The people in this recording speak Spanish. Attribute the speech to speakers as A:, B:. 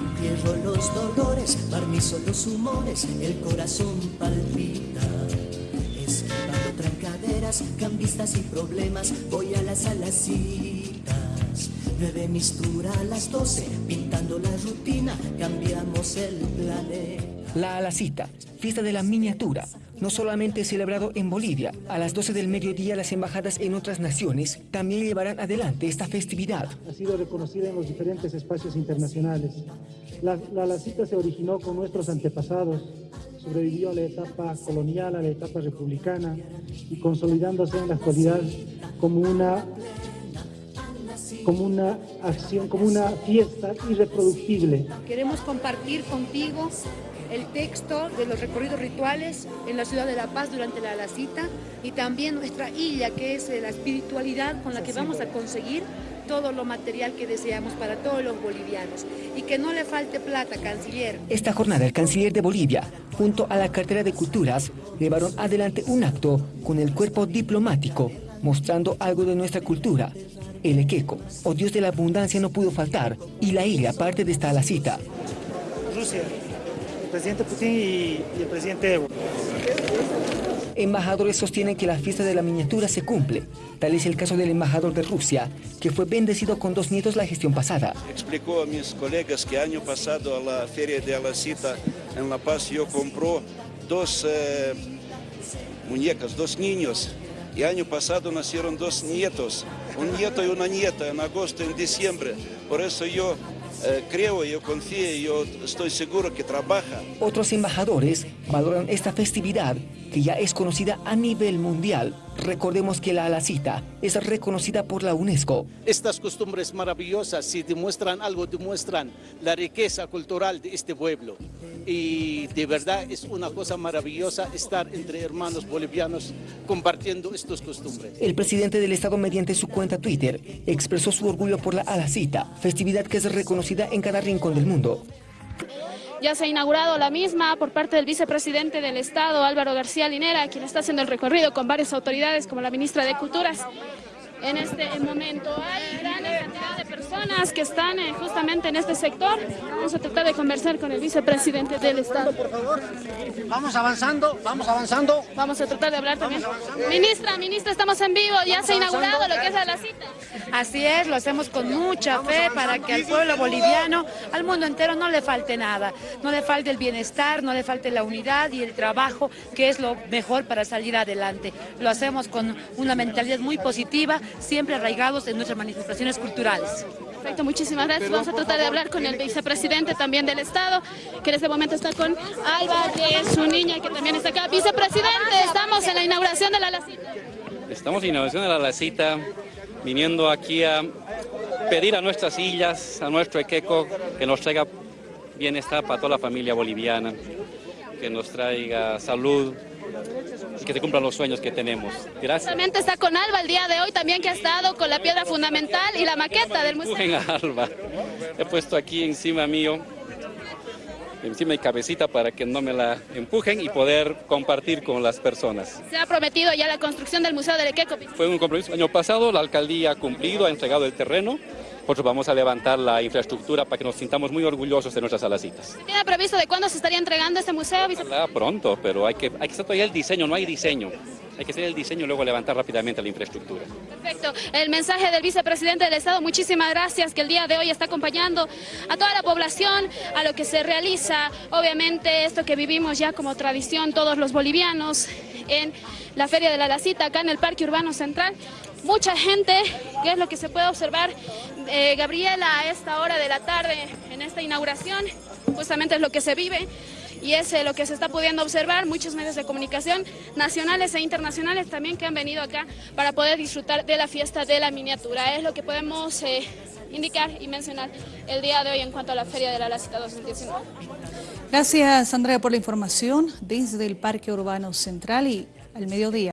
A: Entierro los dolores, barnizo los humores, el corazón palpita. Esquivando trancaderas, cambistas y problemas, voy a las alacitas. Nueve mistura a las doce, pintando la rutina, cambiamos el planeta.
B: La Alacita, fiesta de la miniatura, no solamente celebrado en Bolivia, a las 12 del mediodía las embajadas en otras naciones también llevarán adelante esta festividad.
C: Ha sido reconocida en los diferentes espacios internacionales. La, la Alacita se originó con nuestros antepasados, sobrevivió a la etapa colonial, a la etapa republicana y consolidándose en la actualidad como una como una acción, como una fiesta irreproductible.
D: Queremos compartir contigo el texto de los recorridos rituales en la ciudad de La Paz durante la Alacita y también nuestra isla, que es la espiritualidad con la que vamos a conseguir todo lo material que deseamos para todos los bolivianos y que no le falte plata, canciller.
B: Esta jornada el canciller de Bolivia, junto a la cartera de culturas, llevaron adelante un acto con el cuerpo diplomático, mostrando algo de nuestra cultura. El equeco, o dios de la abundancia, no pudo faltar, y la isla parte de esta alacita.
C: Rusia, presidente Putin y, el presidente Evo.
B: Embajadores sostienen que la fiesta de la miniatura se cumple. Tal es el caso del embajador de Rusia, que fue bendecido con dos nietos la gestión pasada.
E: Explicó a mis colegas que año pasado a la feria de Alacita en La Paz yo compró dos eh, muñecas, dos niños. Y año pasado nacieron dos nietos, un nieto y una nieta en agosto y en diciembre. Por eso yo creo, yo confío, yo estoy seguro que trabaja.
B: Otros embajadores valoran esta festividad que ya es conocida a nivel mundial. Recordemos que la alacita es reconocida por la UNESCO.
F: Estas costumbres maravillosas, si demuestran algo, demuestran la riqueza cultural de este pueblo. Y de verdad es una cosa maravillosa estar entre hermanos bolivianos compartiendo estas costumbres.
B: El presidente del Estado, mediante su cuenta Twitter, expresó su orgullo por la alacita, festividad que es reconocida en cada rincón del mundo.
G: Ya se ha inaugurado la misma por parte del vicepresidente del Estado, Álvaro García Linera, quien está haciendo el recorrido con varias autoridades como la ministra de Culturas. En este momento hay personas que están eh, justamente en este sector. Vamos a tratar de conversar con el vicepresidente del Estado.
H: Por favor, vamos avanzando, vamos avanzando.
G: Vamos a tratar de hablar también. Ministra, ministra, estamos en vivo, ya se ha inaugurado lo que es la cita.
D: Así es, lo hacemos con mucha fe para que al pueblo boliviano, al mundo entero no le falte nada. No le falte el bienestar, no le falte la unidad y el trabajo, que es lo mejor para salir adelante. Lo hacemos con una mentalidad muy positiva, siempre arraigados en nuestras manifestaciones culturales.
G: Perfecto, muchísimas gracias. Vamos a tratar de hablar con el vicepresidente también del Estado, que en este momento está con Alba, que es su niña, que también está acá. Vicepresidente, estamos en la inauguración de la Lacita.
I: Estamos en la inauguración de la Lacita, viniendo aquí a pedir a nuestras sillas, a nuestro equeco, que nos traiga bienestar para toda la familia boliviana, que nos traiga salud, y que se cumplan los sueños que tenemos. Gracias.
G: También está con Alba el día de hoy, también que ha estado con la piedra fundamental y la maqueta del museo.
I: A Alba. He puesto aquí encima mío, encima de cabecita para que no me la empujen y poder compartir con las personas.
G: Se ha prometido ya la construcción del Museo del Equeco.
I: Fue un compromiso. El año pasado la alcaldía ha cumplido, ha entregado el terreno nosotros vamos a levantar la infraestructura para que nos sintamos muy orgullosos de nuestras alacitas.
G: ¿Tiene previsto de cuándo se estaría entregando este museo?
I: pronto, pero hay que, hay que hacer todavía el diseño, no hay diseño. Hay que hacer el diseño y luego levantar rápidamente la infraestructura.
G: Perfecto. El mensaje del vicepresidente del Estado, muchísimas gracias, que el día de hoy está acompañando a toda la población, a lo que se realiza, obviamente esto que vivimos ya como tradición todos los bolivianos en la Feria de la Lacita, acá en el Parque Urbano Central. Mucha gente, que es lo que se puede observar, eh, Gabriela, a esta hora de la tarde, en esta inauguración, justamente es lo que se vive y es eh, lo que se está pudiendo observar, muchos medios de comunicación nacionales e internacionales también que han venido acá para poder disfrutar de la fiesta de la miniatura. Es lo que podemos eh, indicar y mencionar el día de hoy en cuanto a la Feria de la Lacita 2019.
J: Gracias Andrea por la información desde el Parque Urbano Central y al mediodía.